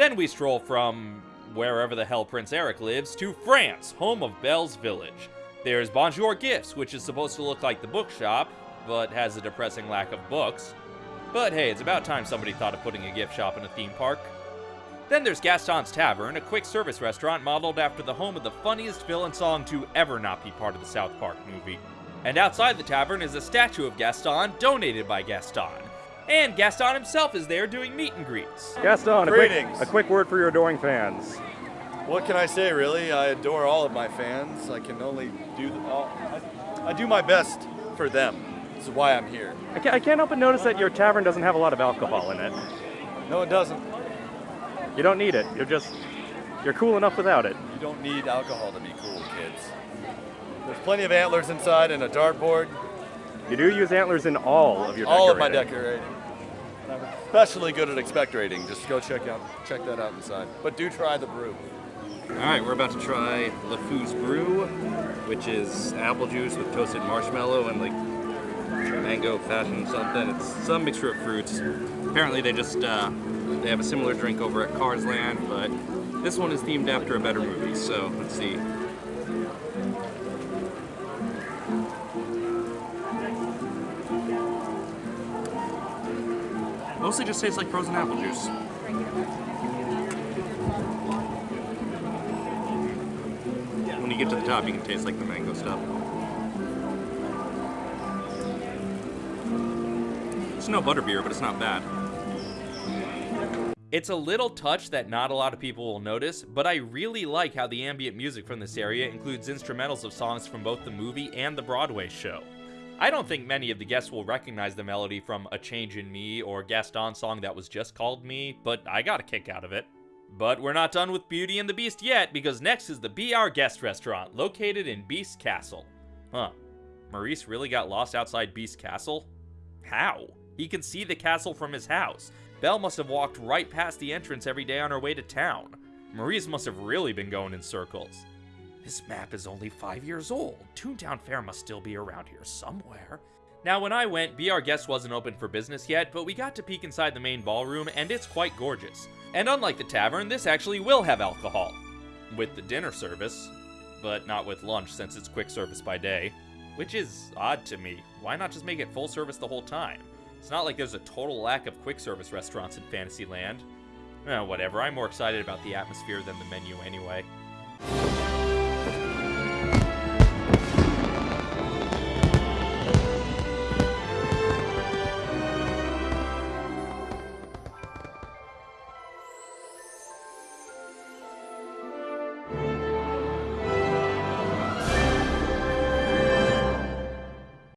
Then we stroll from wherever the hell Prince Eric lives to France, home of Belle's Village. There's Bonjour Gifts, which is supposed to look like the bookshop, but has a depressing lack of books. But hey, it's about time somebody thought of putting a gift shop in a theme park. Then there's Gaston's Tavern, a quick service restaurant modeled after the home of the funniest villain song to ever not be part of the South Park movie. And outside the tavern is a statue of Gaston donated by Gaston. And Gaston himself is there doing meet and greets. Gaston, a quick, Greetings. a quick word for your adoring fans. What can I say, really? I adore all of my fans. I can only do all. I, I do my best for them. This is why I'm here. I can't, I can't help but notice that your tavern doesn't have a lot of alcohol in it. No, it doesn't. You don't need it. You're just, you're cool enough without it. You don't need alcohol to be cool, kids. There's plenty of antlers inside and a dartboard. You do use antlers in all of your all of my decorating. Especially good at expectorating. Just go check out check that out inside. But do try the brew. All right, we're about to try LeFou's Brew, which is apple juice with toasted marshmallow and like mango fashion something. It's some mixture of fruits. Apparently, they just uh, they have a similar drink over at Cars Land, but this one is themed after a better movie. So let's see. Mostly just tastes like frozen apple juice. When you get to the top, you can taste like the mango stuff. It's no butterbeer, but it's not bad. It's a little touch that not a lot of people will notice, but I really like how the ambient music from this area includes instrumentals of songs from both the movie and the Broadway show. I don't think many of the guests will recognize the melody from A Change in Me or Gaston's song that was just called Me, but I got a kick out of it. But we're not done with Beauty and the Beast yet, because next is the Be Our Guest Restaurant, located in Beast Castle. Huh. Maurice really got lost outside Beast Castle? How? He can see the castle from his house. Belle must have walked right past the entrance every day on her way to town. Maurice must have really been going in circles. This map is only five years old. Toontown Fair must still be around here somewhere. Now, when I went, Be Our Guest wasn't open for business yet, but we got to peek inside the main ballroom, and it's quite gorgeous. And unlike the tavern, this actually will have alcohol. With the dinner service, but not with lunch since it's quick service by day. Which is odd to me. Why not just make it full service the whole time? It's not like there's a total lack of quick service restaurants in Fantasyland. Eh, whatever, I'm more excited about the atmosphere than the menu anyway.